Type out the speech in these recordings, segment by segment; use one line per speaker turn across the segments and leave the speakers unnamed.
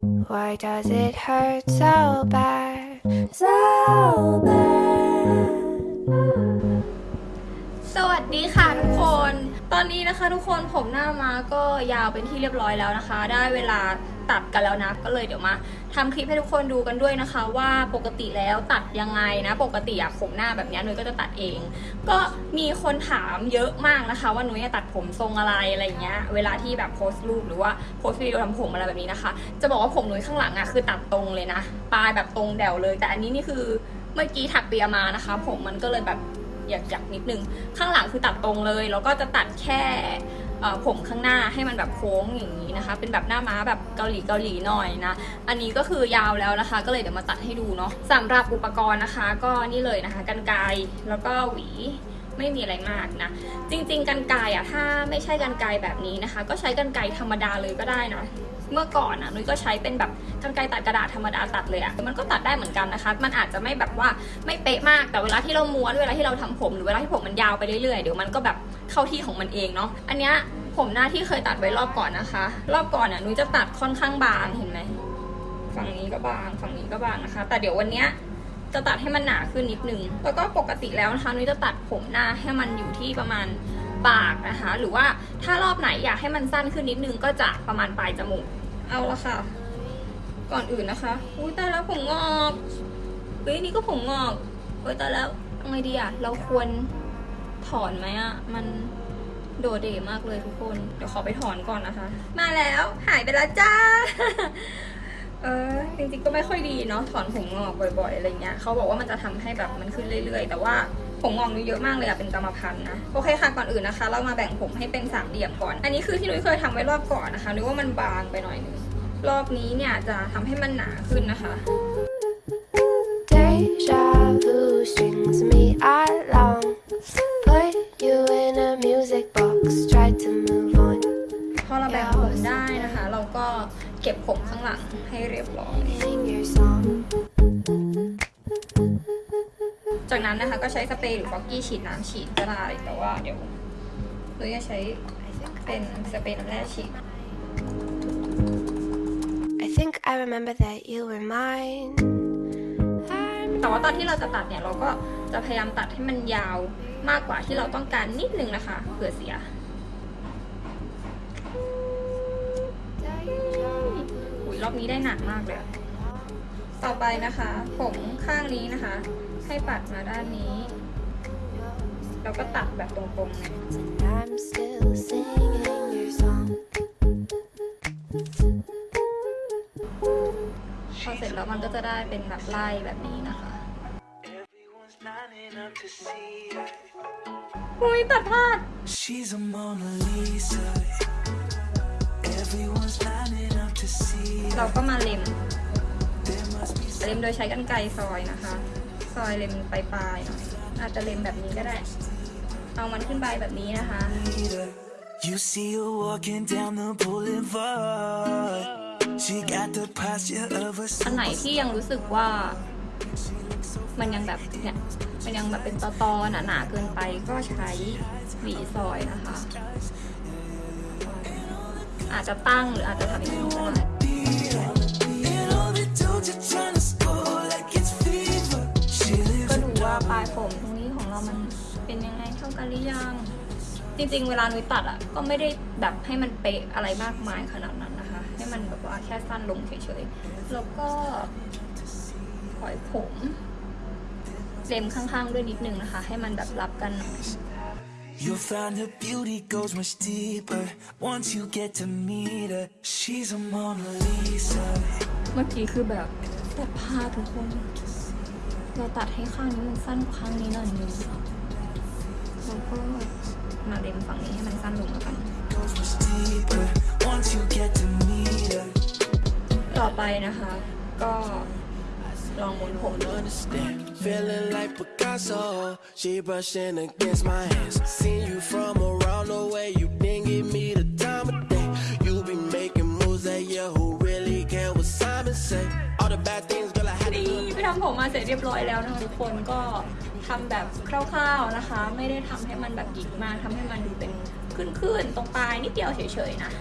Why does it hurt so bad? So bad.
สวัสดีค่ะทุกคน ตอนนี้นะคะทุกคนผมหน้ามาก็ยาวเป็นที่เรียบร้อยแล้วนะคะ ได้เวลาตัดกันแล้วนะก็เลยเดี๋ยวมาทำคลิปให้ทุกคนดูกันด้วยนะคะ ว่าปกติแล้วตัดยังไงนะ ปกติอะผมหน้าแบบนี้นุ้ยก็จะตัดเอง ก็มีคนถามเยอะมากนะคะ ว่านุ้ยจะตัดผมทรงอะไรอะไรเงี้ยเวลาที่แบบโพสต์รูปหรือว่าโพสต์วิดีโอทำผมอะไรแบบนี้นะคะ จะบอกว่าผมนุ้ยข้างหลังอะคือตัดตรงเลยนะปลายแบบตรงแดวเลย แต่อันนี้นี่คือเมื่อกี้ถักเปียมานะคะ ผมมันก็เลยแบบ อยากอยากนิดนึง ข้างหลังคือตัดตรงเลย แล้วก็จะตัดแค่ผมข้างหน้าให้มันแบบโค้งอย่างนี้นะคะ เป็นแบบหน้าม้าแบบเกาหลีเกาหลีหน่อยนะ อันนี้ก็คือยาวแล้วนะคะ ก็เลยเดี๋ยวมาตัดให้ดูเนาะสำหรับอุปกรณ์นะคะ ก็นี่เลยนะคะกันไกรแล้วก็หวีไม่มีอะไรมากนะ จริง ๆกันไกรอะถ้าไม่ใช่กันไกรแบบนี้นะคะ ก็ใช้กันไกรธรรมดาเลยก็ได้นะ เมื่อก่อนอะนุ้ยก็ใช้เป็นแบบกันไกรตัดกระดาษธรรมดาตัดเลยอะมันก็ตัดได้เหมือนกันนะคะ มันอาจจะไม่แบบว่าไม่เป๊ะมากแต่เวลาที่เราม้วนเวลาที่เราทำผมหรือเวลาที่ผมมันยาวไปเรื่อยๆเดี๋ยวมันก็แบบเข้าที่ของมันเองเนาะอันเนี้ยผมหน้าที่เคยตัดไว้รอบก่อนนะคะ รอบก่อนอะนุ้ยจะตัดค่อนข้างบางเห็นไหมฝั่งนี้ก็บาง ฝั่งนี้ก็บางนะคะ แต่เดี๋ยววันเนี้ยจะตัดให้มันหนาขึ้นนิดนึง แล้วก็ปกติแล้วนะคะนุ้ยจะตัดผมหน้าให้มันอยู่ที่ประมาณปากนะคะ หรือว่าถ้ารอบไหนอยากให้มันสั้นขึ้นนิดนึงก็จะประมาณปลายจมูก เอาละค่ะ ก่อนอื่นนะคะ อุ้ยตายแล้วผมงอกเฮ้ยนี่ก็ผมงอกเฮ้ยตายแล้วเอาไงดีอะเราควรถอนไหมอะมันโดดเด่มากเลยทุกคน เดี๋ยวขอไปถอนก่อนนะคะ มาแล้วหายไปแล้วจ้า เออจริงๆก็ไม่ค่อยดีเนาะถอนผมงอกบ่อย ๆอะไรเงี้ยเขาบอกว่ามันจะทำให้แบบมันขึ้นเรื่อย ๆ แต่ว่า ผมงอกนี่เยอะมากเลยอะเป็นกรรมพันธุ์นะโอเคค่ะก่อนอื่นนะคะ เรามาแบ่งผมให้เป็นสามเหลี่ยมก่อน อันนี้คือที่นุ้ยเคยทำไว้รอบก่อนนะคะนึกว่ามันบางไปหน่อยนึงรอบนี้เนี่ยจะทำให้มันหนาขึ้นนะคะ
Deja vu strings me along. Put you in a music box. Try to move on.
พอเราแบ่งผมได้นะคะ เราก็เก็บผมข้างหลังให้เรียบร้อย
Sing your song.
จากนั้นนะคะก็ใช้สเปรย์หรือฟอกกี้ฉีดน้ำฉีดก็ได้แต่ว่าเดี๋ยวเราจะใช้เป็นสเปรย์น้ำแร่ฉีด
I think I remember that you were mine. I'm
แต่ว่าตอนที่เราจะตัดเนี่ยเราก็จะพยายามตัดให้มันยาวมากกว่าที่เราต้องการนิดนึงนะคะเผื่อเสียอุยรอบนี้ได้หนักมากเลยอะ ต่อไปนะคะ ผมข้างนี้นะคะ ให้ปัดมาด้านนี้ แล้วก็ตัดแบบตรงๆเนี่ย
I'm still singing your song.
พอเสร็จแล้วมันก็จะได้เป็นแบบไล่แบบนี้นะคะ
Everyone's lining up to see her.
อุ้ยตัดพลาด
She's a Mona Lisa. Everyone's lining up to see
เรา
her.
ก็มาเล็ม
There must be
เล็มโดยใช้กรรไกรซอยนะคะ ซอยเล็มปลายๆหน่อยอาจจะเล็มแบบนี้ก็ได้ เอามันขึ้นไปแบบนี้นะคะ
leader. You see her walking down the boulevard. She got the posture of a
อันไหนที่ยังรู้สึกว่า มันยังแบบเนี่ยมันยังแบบเป็นตอตอๆหนาๆเกินไปก็ใช้หวีซอยนะคะ อาจจะตั้งหรืออาจจะทำอย่างนี้ก็ได้ นเป็นยังไงเท่ากันหรือยัง จริงๆ เวลานุ้ยตัดอะก็ไม่ได้แบบให้มันเป๊ะอะไรมากมายขนาดนั้นนะคะ ให้มันแบบว่าแค่สั้นลงเฉยๆ แล้วก็ปล่อยผมเล็มข้างๆด้วยนิดนึงนะคะ ให้มันแบบรับกันหน่อย
You'll find her beauty goes much deeper once you get to meet her. She's a Mona Lisa.
เมื่อกี้คือแบบตัดผ้าทุกคน เราตัดให้ข้างนี้มันสั้นกว่าข้างนี้หน่อยนึง แล้วก็มาเล็มฝั่งนี้ให้มันสั้นลงแล้วกัน
Goes much deeper once you get to meet her.
ต่อไปนะคะ ก็ลองหมุนผมดู
understand. Feeling like Picasso, she brushing against my hands. Seen you from around the way, you didn't give me the time of day. You be making moves that yeah, who really care what Simon say? All the bad things, girl, I had to
นี่
look
ไปทำผมมาเสร็จเรียบร้อยแล้วนะคะทุกคนก็ ทำแบบคร่าวๆนะคะ ไม่ได้ทำให้มันแบบหยิกมากทำให้มันดูเป็นขึ้นๆตรงปลายนิดเดียวเฉยๆนะ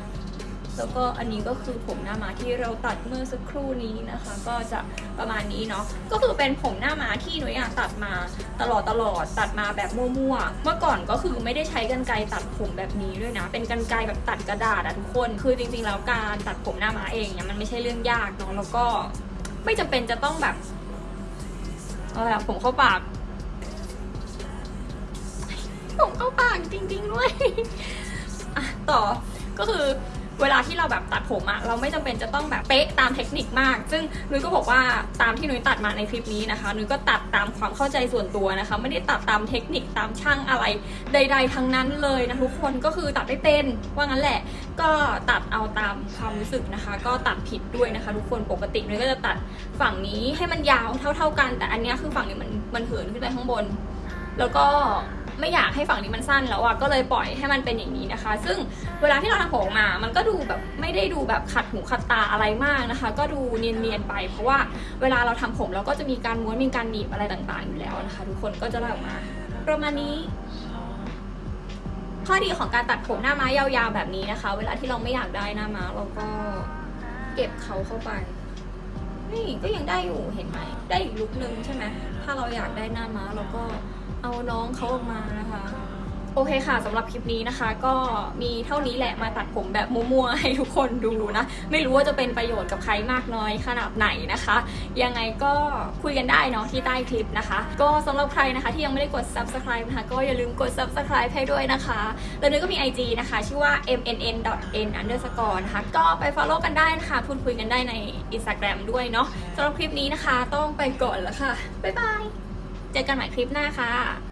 แล้วก็อันนี้ก็คือผมหน้าม้าที่เราตัดเมื่อสักครู่นี้นะคะ ก็จะประมาณนี้เนาะก็คือเป็นผมหน้าม้าที่หนูอยากตัดมาตลอดตลอดตัดมาแบบมั่วๆเมื่อก่อนก็คือไม่ได้ใช้กรรไกรตัดผมแบบนี้ด้วยนะ เป็นกรรไกรแบบตัดกระดาษอะทุกคน คือจริงๆแล้วการตัดผมหน้าม้าเองเนี่ยมันไม่ใช่เรื่องยากเนาะแล้วก็ไม่จำเป็นจะต้องแบบอะไรอะผมเข้าปาก ผมเข้าปากจริงๆด้วยอะต่อก็คือเวลาที่เราแบบตัดผมอะเราไม่จำเป็นจะต้องแบบเป๊ะตามเทคนิคมาก ซึ่งนุ้ยก็บอกว่าตามที่นุ้ยตัดมาในคลิปนี้นะคะนุ้ยก็ตัดตามความเข้าใจส่วนตัวนะคะ ไม่ได้ตัดตามเทคนิคตามช่างอะไรใด ๆ ทั้งนั้นเลยนะทุกคนก็คือตัดไม่เป็นว่างั้นแหละ ก็ตัดเอาตามความรู้สึกนะคะ ก็ตัดผิดด้วยนะคะ ทุกคนปกตินุ้ยก็จะตัดฝั่งนี้ให้มันยาวเท่า ๆกัน แต่อันนี้คือฝั่งนี้มันมันเหินขึ้นไปข้างบน แล้วก็ ไม่อยากให้ฝั่งนี้มันสั้นแล้วอะก็เลยปล่อยให้มันเป็นอย่างนี้นะคะ ซึ่งเวลาที่เราทำผมออกมา มันก็ดูแบบไม่ได้ดูแบบขัดหูขัดตาอะไรมากนะคะ ก็ดูเนียนๆไป เพราะว่าเวลาเราทำผมเราก็จะมีการม้วนมีการหนีบอะไรต่างๆอยู่แล้วนะคะ ทุกคนก็จะได้ออกมา ประมาณนี้ข้อดีของการตัดผมหน้าม้ายาวๆแบบนี้นะคะ เวลาที่เราไม่อยากได้หน้าม้าเราก็เก็บเขาเข้าไป นี่ก็ยังได้อยู่เห็นไหม ได้อีกลุคนึงใช่ไหม ถ้าเราอยากได้หน้าม้าเราก็ เอาน้องเขาออกมานะคะ โอเคค่ะสำหรับคลิปนี้นะคะ ก็มีเท่านี้แหละมาตัดผมแบบมั่วๆให้ทุกคนดูนะ ไม่รู้ว่าจะเป็นประโยชน์กับใครมากน้อยขนาดไหนนะคะ ยังไงก็คุยกันได้เนาะที่ใต้คลิปนะคะ ก็สำหรับใครนะคะที่ยังไม่ได้กด subscribe นะคะก็อย่าลืมกด subscribe ให้ด้วยนะคะ แล้วนุ้ยก็มี IG นะคะ ชื่อว่า mnn.n underscore นะคะก็ไป follow กันได้นะคะพูดคุยกันได้ใน Instagram ด้วยเนาะสำหรับคลิปนี้นะคะ ต้องไปก่อนแล้วค่ะบ๊ายบาย จอกันใหม่คลิปหน้าค่ะ